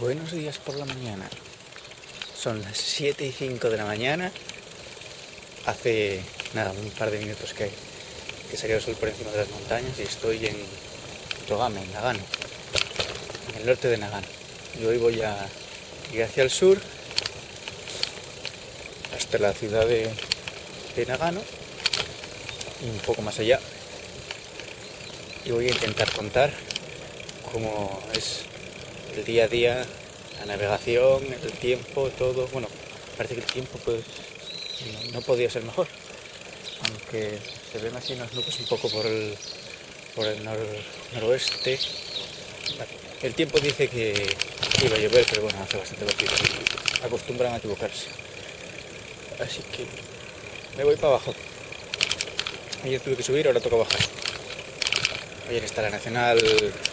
Buenos días por la mañana. Son las 7 y 5 de la mañana. Hace nada, un par de minutos que, que salió el sol por encima de las montañas y estoy en Togame, en Nagano, en el norte de Nagano. Y hoy voy a ir hacia el sur, hasta la ciudad de, de Nagano y un poco más allá. Y voy a intentar contar cómo es el día a día, la navegación, el tiempo, todo. Bueno, parece que el tiempo pues no, podía ser mejor. Aunque se ven así unas nubes un poco por el, por el nor- noroeste. El tiempo dice que iba a llover, pero bueno, hace bastante vacío. Acostumbran a equivocarse. Así que me voy para abajo. Ayer tuve que subir, ahora toca bajar. Ayer está la Nacional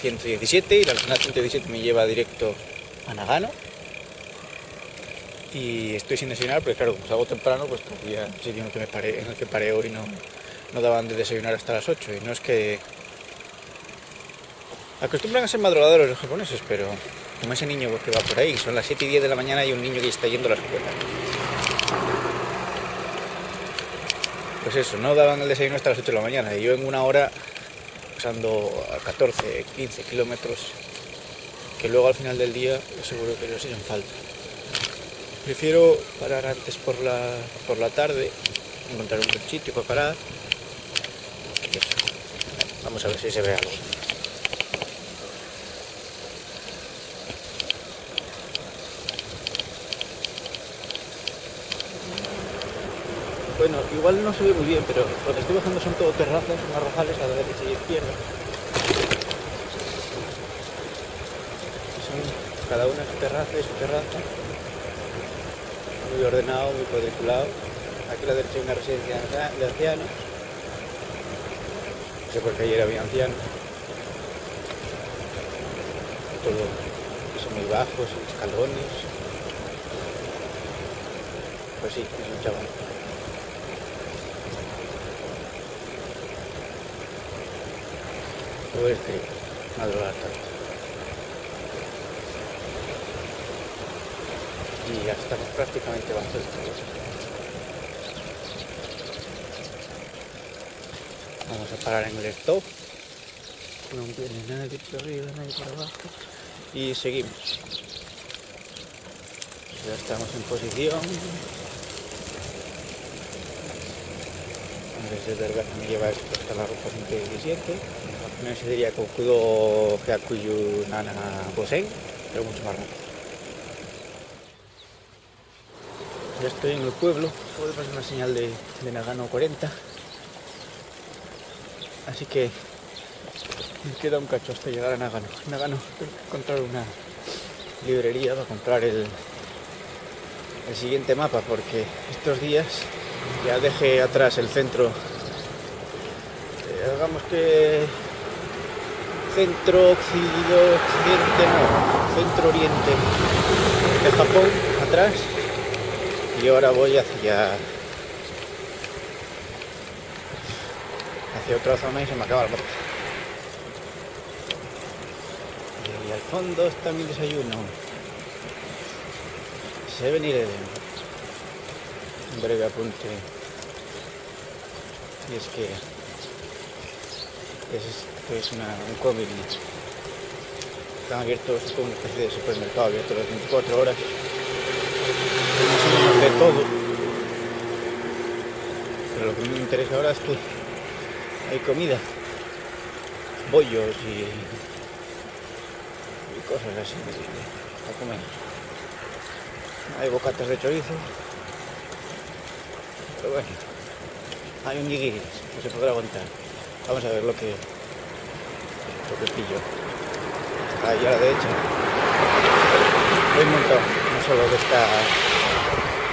117 y la Nacional 117 me lleva directo a Nagano. Y estoy sin desayunar, porque claro, como salgo temprano, pues todavía el sitio en el que, me paré, en el que paré hoy no, no daban de desayunar hasta las 8. Y no es que... Acostumbran a ser madrugadores los japoneses, pero como ese niño que va por ahí, son las 7 y 10 de la mañana y un niño que está yendo a la escuela. Pues eso, no daban el desayuno hasta las 8 de la mañana y yo en una hora a 14, 15 kilómetros que luego al final del día seguro que los hacen falta. Prefiero parar antes por la, por la tarde, encontrar un sitio para parar. Vamos a ver si se ve algo. Bueno, igual no se ve muy bien, pero lo que estoy bajando son todo terrazas, unas rojales a la derecha y izquierda. Son cada una su terraza y su terraza. Muy ordenado, muy cuadriculado. Aquí a la derecha hay una residencia de ancia- de ancianos. No sé por qué ayer había ancianos. Todo que muy bajos, escalones. Pues sí, es un chaval. Todo es que madrugar tanto. Y ya estamos prácticamente bajo el techo. Vamos a parar en el stop. No viene nadie por arriba, nadie por abajo. Y seguimos. Ya estamos en posición. Desde Vergara me lleva esto hasta la ruta 117. No se diría Kokudo Hyakuyu Nana Gosen, pero mucho más rápido. Ya estoy en el pueblo, de pasar una señal de, Nagano 40. Así que me queda un cacho hasta llegar a Nagano. Nagano, tengo que encontrar una librería para comprar el, el siguiente mapa porque estos días ya dejé atrás el centro, eh, digamos que centro occidente, no, centro oriente de Japón atrás y ahora voy hacia hacia otra zona y se me acaba el mapa. Y al fondo está mi desayuno. Se venir un breve apunte. Y es que es, es una, un cómic. Están abiertos, es como una especie de supermercado abierto las 24 horas. De todo. Pero lo que me interesa ahora es que hay comida. Bollos y, y cosas así para comer. Hay bocatas de chorizo. Pero bueno, hay un nigiri, no se podrá aguantar. Vamos a ver lo que, que pillo. Ahí a la derecha. Hay un montón, no solo de esta,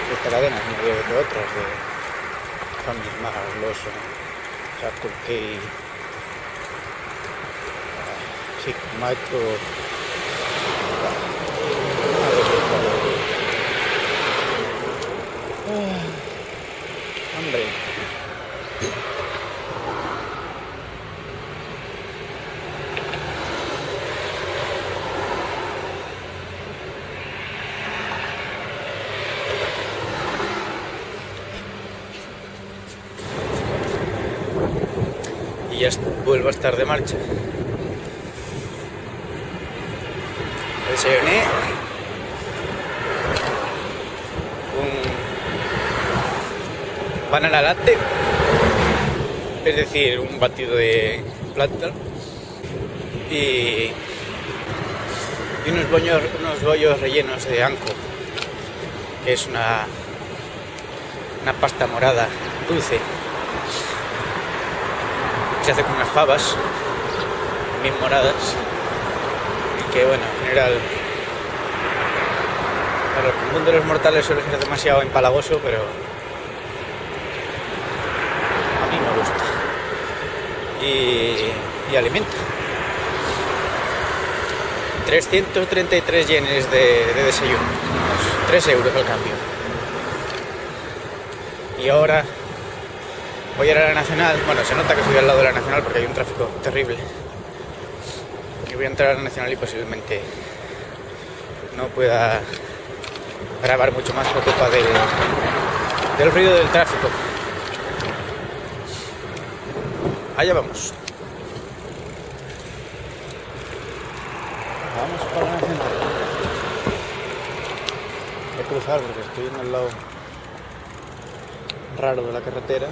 de esta cadena, sino de, de otras, de Family Mart, Lawson, Circle K, sí, ya a estar de marcha. Desayuné un banana latte, es decir, un batido de plátano y, y unos, bollos, unos bollos rellenos de anco, que es una, una pasta morada dulce se hace con unas fabas bien moradas y que bueno, en general para el común de los mortales suele ser demasiado empalagoso pero a mí me gusta. Y, y alimenta 333 yenes de, de desayuno. 3 euros al cambio. Y ahora Voy a ir a la Nacional, bueno, se nota que estoy al lado de la Nacional porque hay un tráfico terrible. Y voy a entrar a la Nacional y posiblemente no pueda grabar mucho más por culpa del, del ruido del tráfico. Allá vamos. Vamos para la Nacional. Voy a cruzar porque estoy en el lado raro de la carretera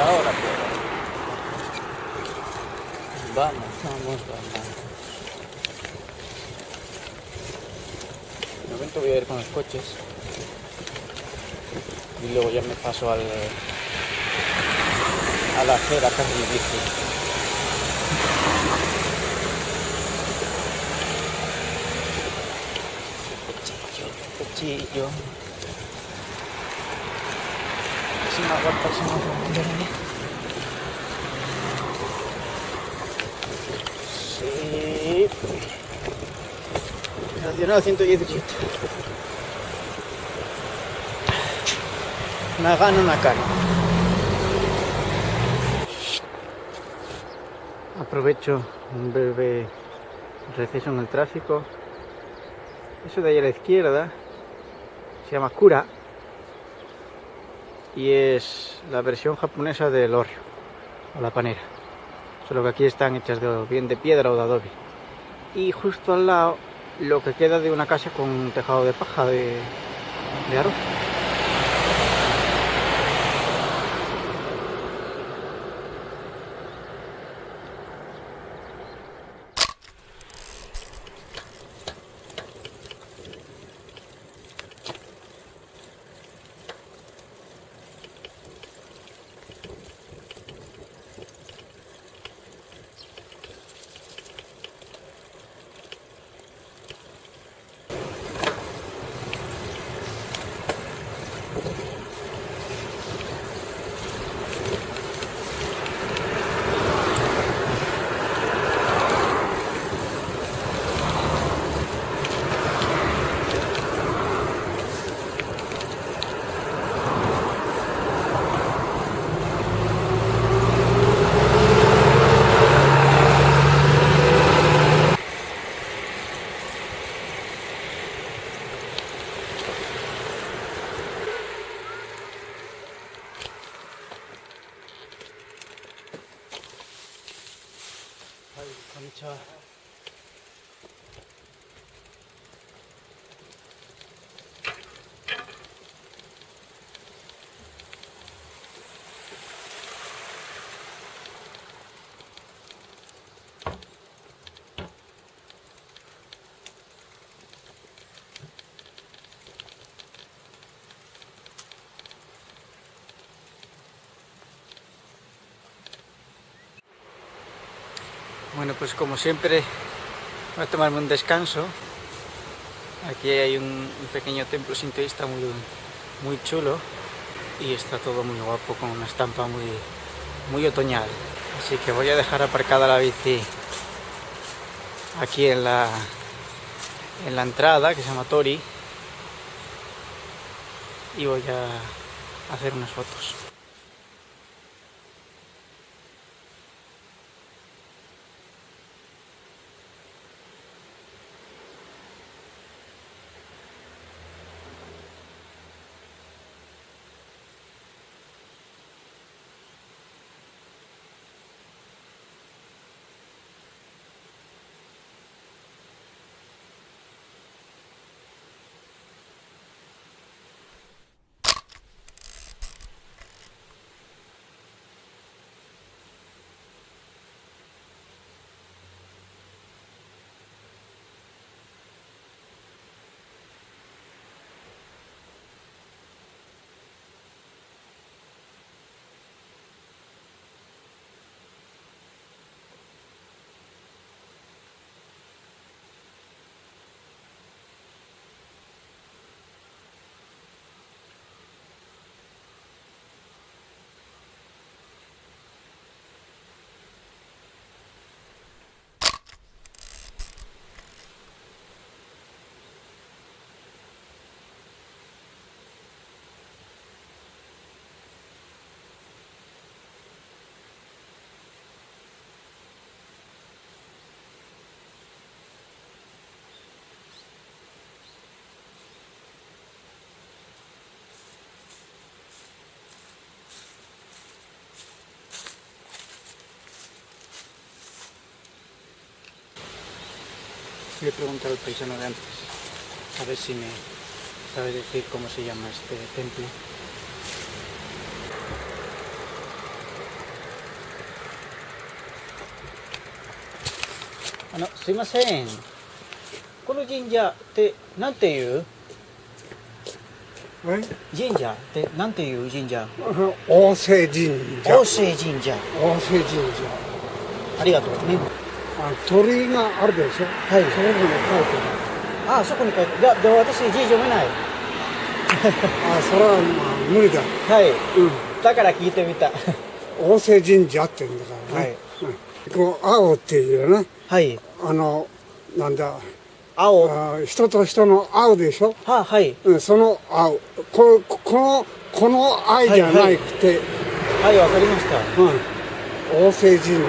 ahora puedo. Vamos, vamos, vamos. De momento voy a ir con los coches. Y luego ya me paso al a la acera casi bici. Cuchillo, aguanta si no Sí. Nacional 117. Una gana, una cana. Aprovecho un breve receso en el tráfico. Eso de ahí a la izquierda se llama Cura y es la versión japonesa del orrio o la panera. Solo que aquí están hechas de, bien de piedra o de adobe. Y justo al lado lo que queda de una casa con un tejado de paja de, de arroz Bueno, pues como siempre voy a tomarme un descanso. Aquí hay un, pequeño templo sintoísta muy, muy chulo y está todo muy guapo con una estampa muy, muy otoñal. Así que voy a dejar aparcada la bici aquí en la, en la entrada que se llama Tori y voy a hacer unas fotos. Le preguntar al paisano de antes, a ver si me sabe decir cómo se llama este templo. あのすいませんこの神社ってなんていうえ神社ってなんていう神社大瀬神社大瀬神社大瀬神社ありがとうねあ鳥居があるでしょ？はい。そこに書いてああそこに書いていやでも私字読めない。あるあそれはまあ無理だ。はい。うん。だから聞いてみた。大瀬神社って言うんだからね、はい。うん、こう青っていうね。はい。あのなんだ？青。はあ人と人の青でしょ、あはい。うん、その青。こここのこの愛じゃなくて、はいわかりました。うん。大瀬神社。大瀬神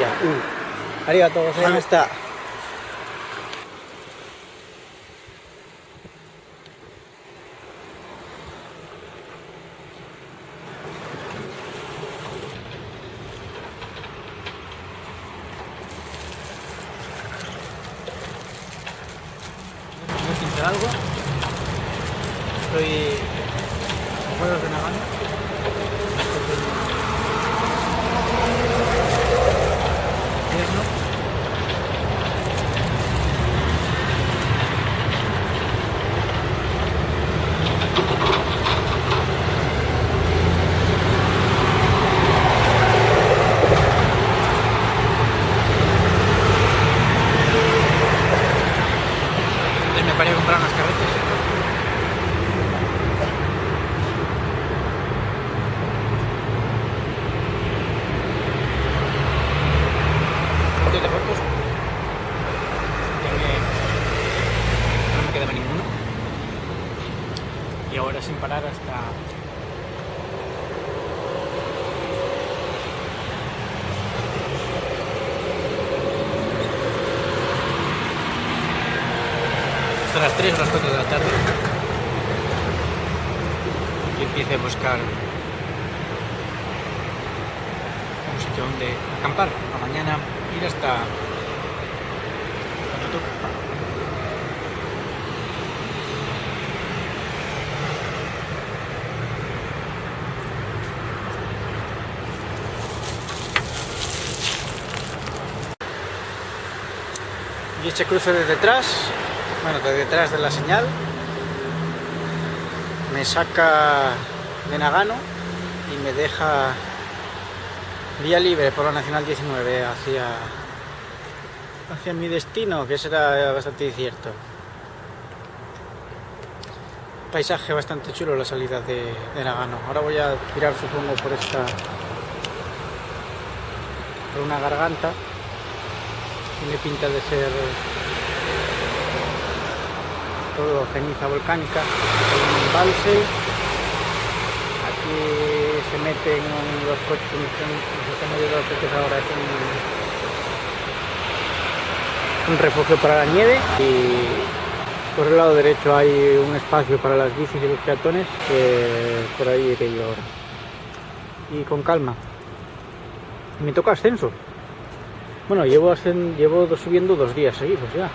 社。うんありがとうございました、¿Quieres pintar algo? Estoy en juegos de Nagano. Sin parar hasta... hasta las 3 o las 4 de la tarde. Y empiece a buscar un sitio donde acampar. A mañana ir hasta y este cruce de detrás bueno, de detrás de la señal me saca de Nagano y me deja vía libre por la Nacional 19 hacia, hacia mi destino, que será bastante incierto. Paisaje bastante chulo la salida de, de Nagano. Ahora voy a tirar, supongo, por esta... por una garganta. Tiene pinta de ser todo ceniza volcánica, un embalse, aquí se meten los coches, se están moviendo los coches ahora es un, un refugio para la nieve y por el lado derecho hay un espacio para las bicis y los peatones, que por ahí iré yo ahora. Y con calma. Me toca ascenso. Bueno, llevo, llevo subiendo dos días seguidos ya.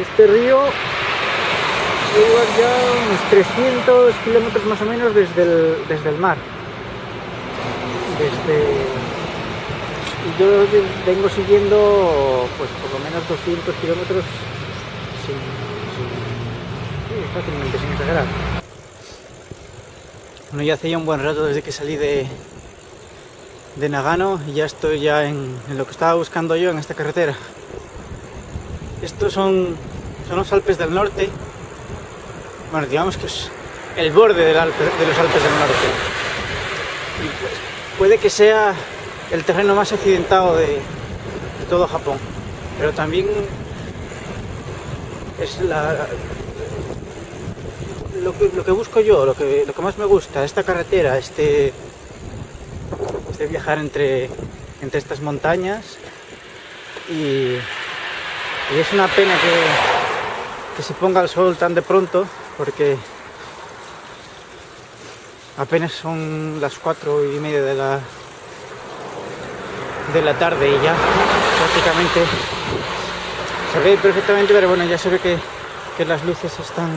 Este río lleva ya unos 300 kilómetros más o menos desde el, desde el mar. Desde... Yo vengo siguiendo pues por lo menos 200 kilómetros sin, sin- fácilmente, sin exagerar. Bueno, ya hace ya un buen rato desde que salí de, de Nagano y ya estoy ya en, lo que estaba buscando yo en esta carretera. Estos son, son los Alpes del Norte. Bueno, digamos que es el borde de los Alpes del Norte. Pues, puede que sea el terreno más accidentado de, de todo Japón. Pero también es la, lo, que, lo que busco yo, lo que, lo que más me gusta, esta carretera, este, este viajar entre, entre estas montañas y, y es una pena que, que se ponga el sol tan de pronto porque apenas son las cuatro y media de la de la tarde y ya prácticamente Se ve perfectamente, pero bueno, ya se ve que, que las luces están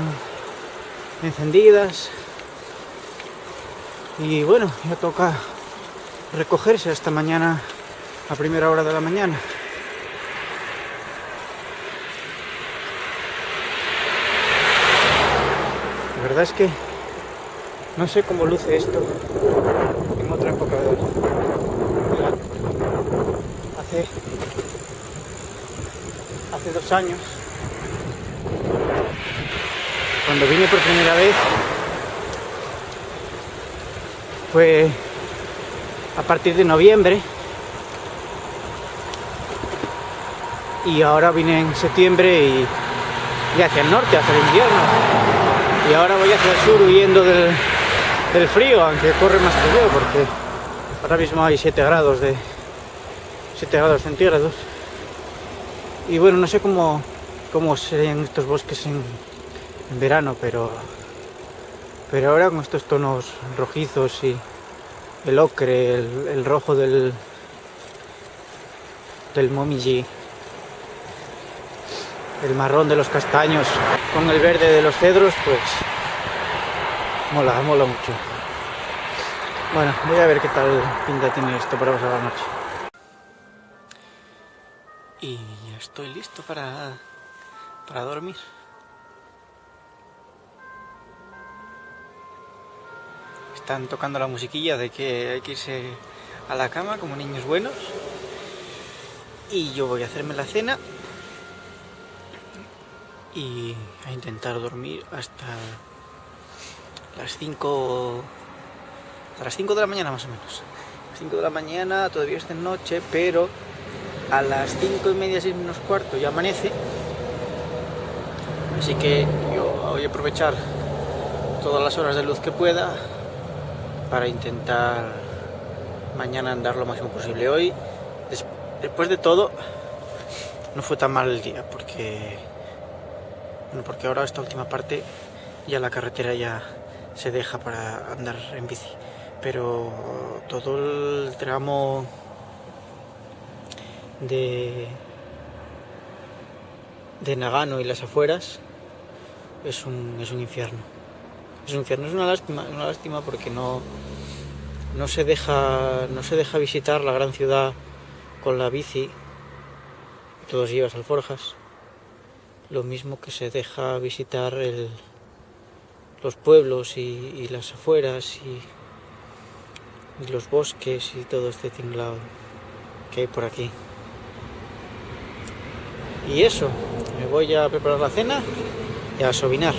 encendidas. Y bueno, ya toca recogerse hasta mañana a primera hora de la mañana. La verdad es que no sé cómo luce esto en otra época del año. Hace, hace dos años, cuando vine por primera vez, fue a partir de noviembre. Y ahora vine en septiembre y, hacia el norte, hacia el invierno. Y ahora voy hacia el sur huyendo del, del frío, aunque corre más que yo porque ahora mismo hay 7 grados de 7 grados centígrados. Y bueno, no sé cómo, cómo serían estos bosques en, en verano, pero pero ahora con estos tonos rojizos y el ocre, el, rojo del del momiji, el marrón de los castaños con el verde de los cedros, pues mola, mola mucho. Bueno, voy a ver qué tal pinta tiene esto para pasar la noche. Y ya estoy listo para, para dormir. Están tocando la musiquilla de que hay que irse a la cama como niños buenos. Y yo voy a hacerme la cena y a intentar dormir hasta las 5 a las 5 de la mañana más o menos. 5 de la mañana, todavía es de noche, pero a las 5 y media, 6 menos cuarto ya amanece. Así que yo voy a aprovechar todas las horas de luz que pueda para intentar mañana andar lo máximo posible. Hoy, des después de todo, no fue tan mal el día porque, bueno, porque ahora esta última parte ya la carretera ya se deja para andar en bici. Pero todo el tramo de, de Nagano y las afueras es un, es un infierno. Es un infierno, es una lástima, una lástima porque no, no, se deja, no se deja visitar la gran ciudad con la bici. Todos llevas alforjas. Lo mismo que se deja visitar los pueblos y, las afueras y, los bosques y todo este tinglado que hay por aquí. Y eso, me voy a preparar la cena y a sobinar.